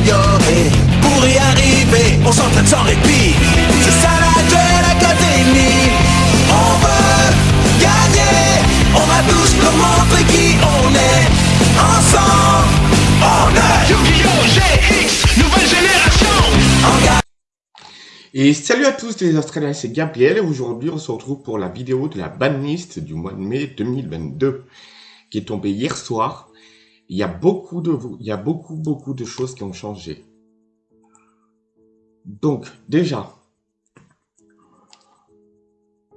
s'améliorer. Pour y arriver, on s'entraîne sans répit. C'est ça la Duel Academy. On veut gagner. On va tous leur montrer qui on est. Ensemble, on est Yu-Gi-Oh! GX, nouvelle génération en gagne. Et salut à tous les Australiens, c'est Gabriel et aujourd'hui on se retrouve pour la vidéo de la banlist du mois de mai 2022 qui est tombée hier soir. Il y a beaucoup de, il y a beaucoup beaucoup de choses qui ont changé. Donc déjà,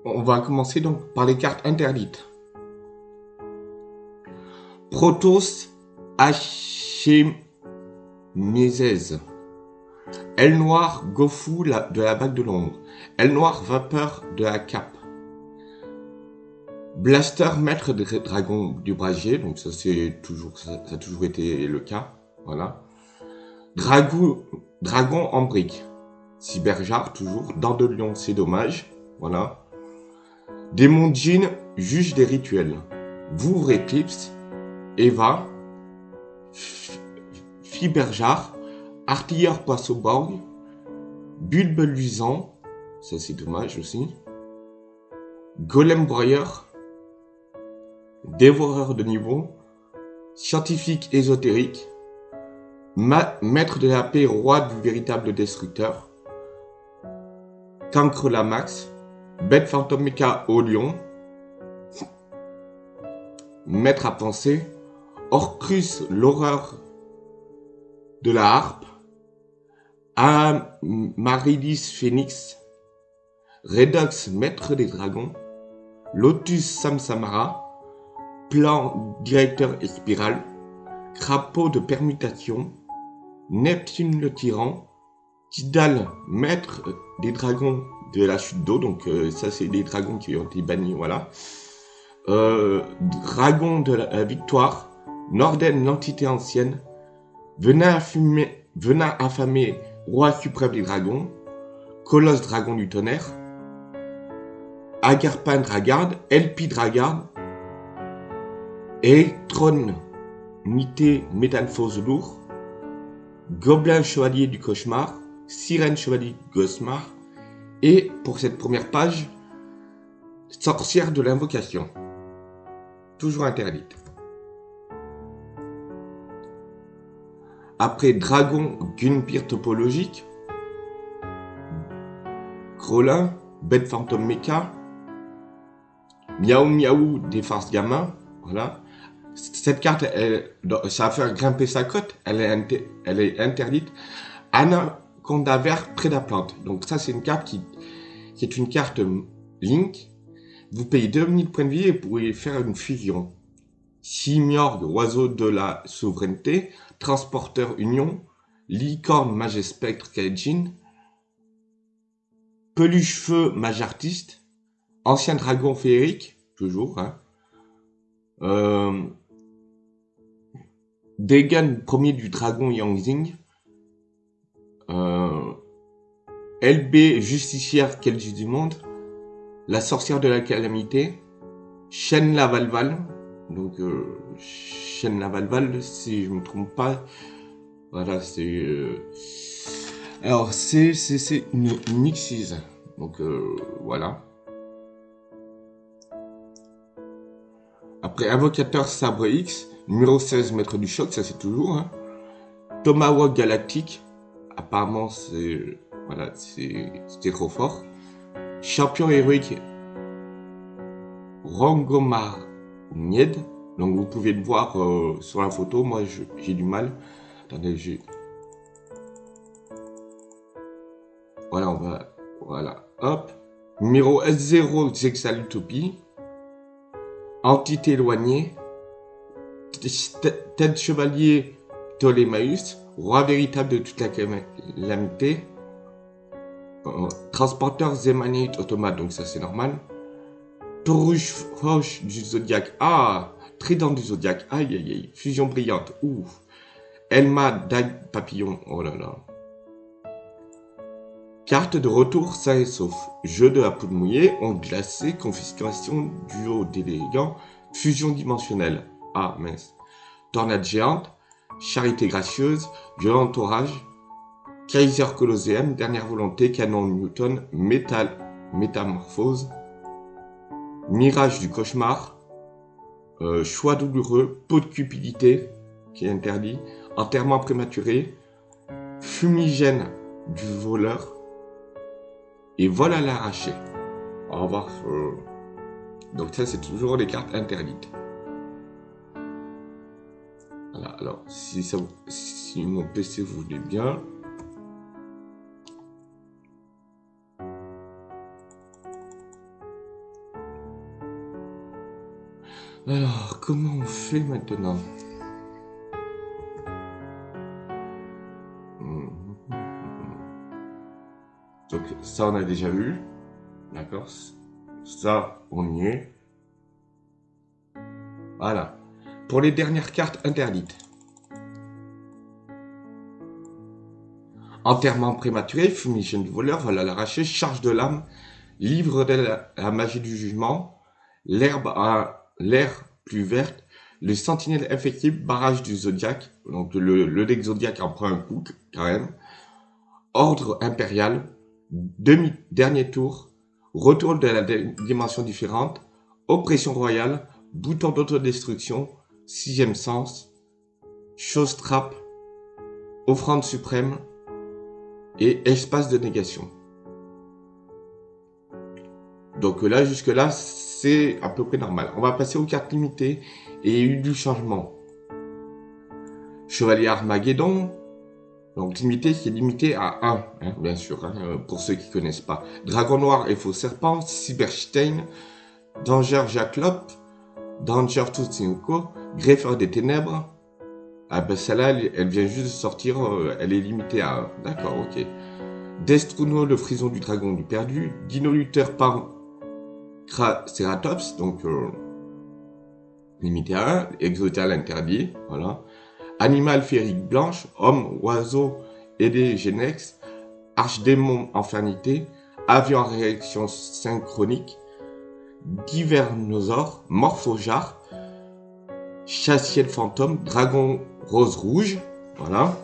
on va commencer donc par les cartes interdites. Protoss Hachemizez. Aile noire, Gofu de la bague de l'ombre. Aile noire, vapeur de la cape. Blaster, maître des dragons du brasier. Donc ça, c'est toujours, ça, ça a toujours été le cas. Voilà. Dragou, dragon en brique. Cyberjar, toujours. Dents de lion, c'est dommage. Voilà. Démon Jin, juge des rituels. Vouvre Eclipse. Eva. Fiberjar. Artilleur Poisson-Borg, Bulbe Luisant, ça c'est dommage aussi, Golem Broyeur, Dévoreur de niveau, Scientifique ésotérique, Ma- Maître de la paix, Roi du véritable destructeur, Cancre Lamax, Bête fantôme Mecha au lion, Maître à penser, Orcrus l'horreur de la harpe, Amaryllis Phoenix, Redox Maître des Dragons, Lotus Samsamara, Plan Directeur et Spirale, Crapaud de Permutation, Neptune le Tyran, Tidal Maître des Dragons de la chute d'eau, donc euh, ça c'est des dragons qui ont été bannis, voilà. Euh, Dragon de la, la Victoire, Norden l'entité ancienne, Venin affamé, roi suprême des dragons, Colosse dragon du tonnerre, Agarpin Dragard, Elpi Dragard, Electron Nité Métamorphose lourd, Gobelin chevalier du cauchemar, Sirène chevalier du cauchemar, et pour cette première page, Sorcière de l'invocation. Toujours interdite. Après Dragon Gunpir topologique, Krolin, Bête fantôme mecha, Miaou Miaou des farces gamins, voilà. Cette carte, elle, ça va faire grimper sa cote, elle est, interdite. Anaconda vert près de la plante. Donc ça, c'est une carte qui, est une carte Link. Vous payez 2000 points de vie et pouvez faire une fusion. Simiorgue, oiseau de la souveraineté, transporteur union, licorne mage spectre Kaijin, peluche feu mage artiste, ancien dragon féerique, toujours, hein, euh, Degan premier du dragon Yangzing, euh, LB justicière Kelji du monde, la sorcière de la calamité, Shen la Valval, donc euh, Shen la Valval, si je me trompe pas, voilà, c'est... euh, Alors, c'est une, une Nixis, donc euh, voilà. Après, Invocateur Sabre X, numéro 16, Maître du Choc, ça c'est toujours. Hein. Tomahawk Galactique, apparemment c'est... Voilà, c'était trop fort. Champion héroïque, Rangomar Nied. Donc vous pouvez le voir euh, sur la photo, moi j'ai du mal. Attendez, j'ai... Voilà, on va... Voilà, hop. Numéro S0, Zexalutopie. Entité éloignée. Tête chevalier Ptolémaeus. Roi véritable de toute la calamité. Transporteur Zemanite automate, donc ça c'est normal. Touruche Roche du Zodiac. Ah Trident du Zodiac. Aïe aïe aïe. Fusion brillante. Ouf. Elma Dague Papillon. Oh là là. Carte de retour sain et sauf. Jeu de la poudre mouillée, onde glacée, confiscation, duo d'élégants, fusion dimensionnelle. Ah mince. Tornade géante, Charité gracieuse, Violent orage, Kaiser Colosseum, Dernière volonté, Canon Newton, Métal, Métamorphose, Mirage du cauchemar, euh, Choix douloureux, Peau de cupidité, qui est interdit, Enterrement prématuré, Fumigène du voleur, et Vol à l'arraché. On va voir. euh, Donc ça, c'est toujours les cartes interdites. Voilà, alors, si, ça, si mon PC vous voulait bien... Alors, comment on fait maintenant? Mhm. Donc ça, on a déjà vu. D'accord Ça, on y est. Voilà. Pour les dernières cartes interdites. Enterrement prématuré, fumigène du voleur, vol à l'arraché, charge de l'âme, livre de la, magie du jugement, l'herbe à l'air plus verte, le sentinelle infectible, barrage du zodiaque, donc le, deck zodiaque en prend un coup quand même, ordre impérial, demi, dernier tour, retour de la dimension différente, oppression royale, bouton d'autodestruction, sixième sens, chose trappe, offrande suprême et espace de négation. Donc là, jusque là, c'est à peu près normal. On va passer aux cartes limitées et il y a eu du changement. Chevalier Armageddon, donc limité, c'est limité à 1, hein, bien sûr, hein, euh, pour ceux qui connaissent pas. Dragon Noir et Faux Serpent, Cyberstein, Danger Jaclop, Danger Tutsunko, Greffeur des Ténèbres. Ah ben celle-là, elle, elle vient juste de sortir, euh, elle est limitée à 1. D'accord, ok. Destruno, le frison du dragon du perdu, Dino Luther par Ceratops, donc euh, limité à 1, Exotal interdit, voilà. Animal féerique blanche, homme, oiseau, aidé, Genex, archdémon, infernité, avion réaction synchronique, divernosaure, morphojar, chassier de fantôme, dragon rose rouge, voilà.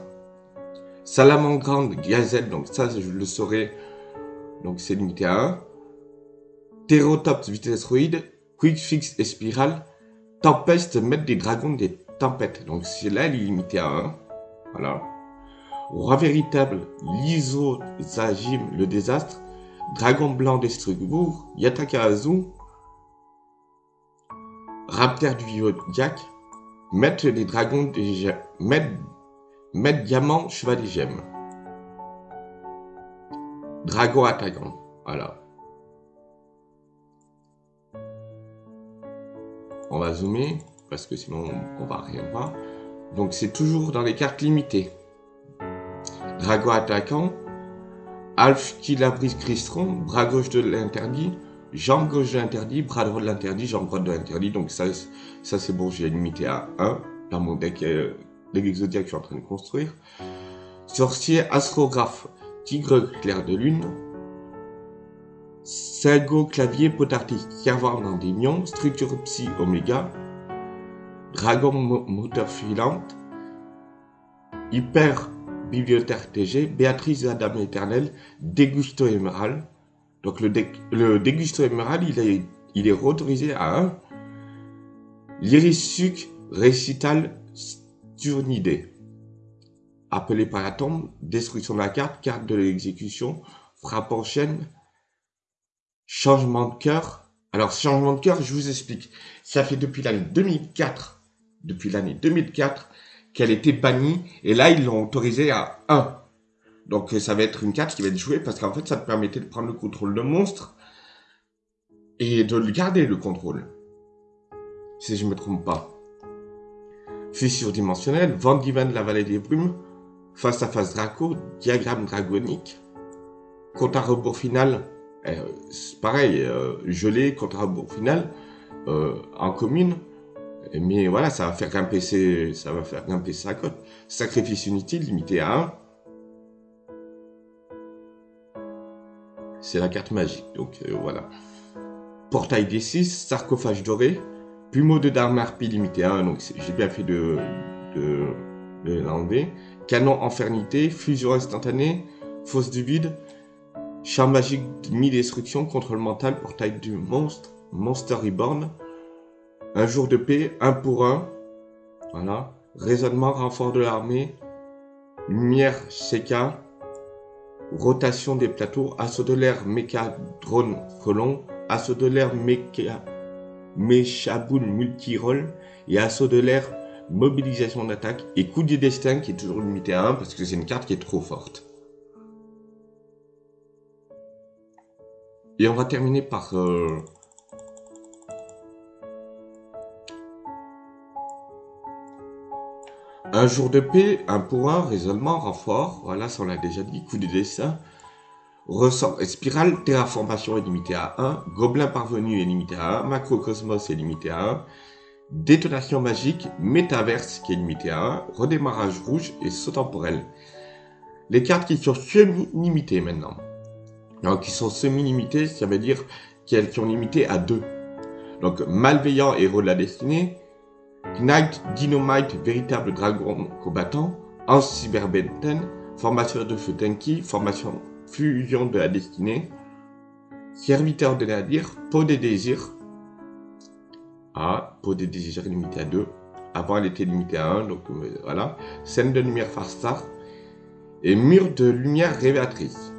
Salamandre gazelle, donc ça je le saurai, donc c'est limité à 1. Pterotops vitesroïde, quick fix et spirale, tempeste, maître des dragons des tempêtes. Donc celui-là, il est limité à 1. Voilà. Roi véritable, l'isozagime, le désastre, dragon blanc Yataka Azu, raptor du zodiaque, maître des dragons des diamant, cheval des gemmes. Dragon attaquant. Voilà. On va zoomer parce que sinon on va rien voir. Donc c'est toujours dans les cartes limitées. Dragon attaquant, Alf qui la brise Cristron, bras gauche de l'interdit, jambe gauche de l'interdit, bras droit de l'interdit, jambe droite de l'interdit. Donc ça, ça c'est bon, j'ai limité à 1 dans mon deck, euh, deck que je suis en train de construire. Sorcier astrographe, tigre clair de lune, Sago clavier potardique caverne nions, structure psy oméga, dragon mo- moteur filante, hyper bibliothèque TG, Béatrice Dame éternelle, dégusto émerald. Donc le, dé- le dégusto émerald, il est, il est autorisé à 1. L'irisuc récital sturnidé. Appelé par la tombe, destruction de la carte, carte de l'exécution, frappe en chaîne, changement de cœur. Alors, changement de cœur, je vous explique. Ça fait depuis l'année 2004, depuis l'année 2004, qu'elle était bannie, et là, ils l'ont autorisée à 1. Donc, euh, ça va être une carte qui va être jouée, parce qu'en fait, ça te permettait de prendre le contrôle de monstre, et de le garder, le contrôle. Si je me trompe pas. Fissure dimensionnelle, vent divin de la vallée des brumes, face à face Draco, diagramme dragonique, compte à rebours final, euh, pareil, euh, gelé, compte à rebours final, euh, en commune, mais voilà, ça va faire grimper ça va faire grimper sa cote. Sacrifice inutile, limité à 1. C'est la carte magique, donc euh, voilà. Portail D6, sarcophage doré, plumeau de Darmarpi limité à 1, donc j'ai bien fait de, de, l'enlever. Canon infernité, fusion instantanée, fosse du vide, char magique de mi-destruction, contrôle mental, portail du monstre, Monster Reborn, un jour de paix, un pour un, voilà, raisonnement, renfort de l'armée, lumière, Sheka, rotation des plateaux, assaut de l'air, méca, drone, colon, assaut de l'air, méca, méchaboun, multi-roll, et assaut de l'air, mobilisation d'attaque, et coup du destin qui est toujours limité à 1 parce que c'est une carte qui est trop forte. Et on va terminer par... Euh, un jour de paix, un pour un, raisonnement, renfort, voilà, ça on l'a déjà dit, coup de dessin. Ressort spirale, terraformation est limité à 1, gobelin parvenu est limité à 1, macrocosmos est limité à 1, détonation magique, métaverse qui est limité à 1, redémarrage rouge et saut temporel. Les cartes qui sont semi-limitées maintenant. Donc, qui sont semi-limitées, ça veut dire qu'elles sont limitées à 2. Donc, malveillant héros de la destinée, Knight Dynamite, véritable dragon combattant, Hans Cyberbenten, formation de feu Tenki, formation fusion de la destinée, serviteur de nadir, peau des désirs, ah, peau des désirs limité à 2, avant elle était limitée à 1, donc euh, voilà, scène de lumière Farstar, et mur de lumière révélatrice.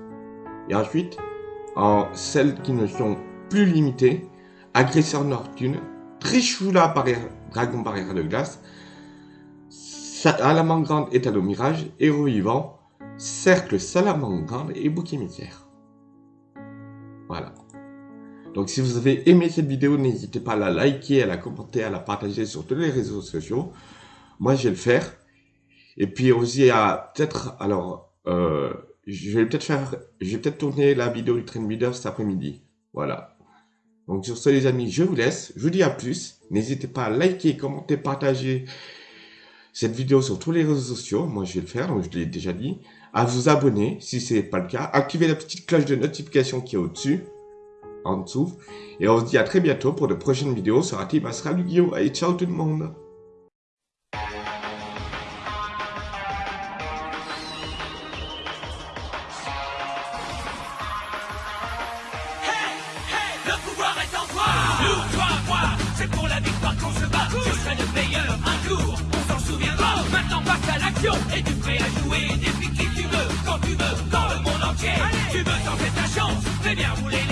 Et ensuite, en celles qui ne sont plus limitées, agresseur Nortune, Trishula barrière, dragon barrière de glace, Salamandre état de mirage, héros vivant, cercle salamandre et bouc émissaire. Voilà. Donc si vous avez aimé cette vidéo, n'hésitez pas à la liker, à la commenter, à la partager sur tous les réseaux sociaux. Moi, je vais le faire. Et puis aussi, à peut-être, alors, euh, je vais peut-être faire, je vais peut-être tourner la vidéo du train leader cet après-midi. Voilà. Donc sur ce les amis, je vous laisse. Je vous dis à plus. N'hésitez pas à liker, commenter, partager cette vidéo sur tous les réseaux sociaux. Moi je vais le faire, donc je l'ai déjà dit. À vous abonner si ce n'est pas le cas. Activez la petite cloche de notification qui est au-dessus. En dessous. Et on se dit à très bientôt pour de prochaines vidéos sur Team Astral Yu-Gi-Oh! Allez, ciao tout le monde Un jour, on s'en souviendra. Maintenant passe à l'action, et tu prêt à jouer depuis qui tu veux, quand tu veux, dans le monde entier. Tu veux tenter ta chance, fais bien rouler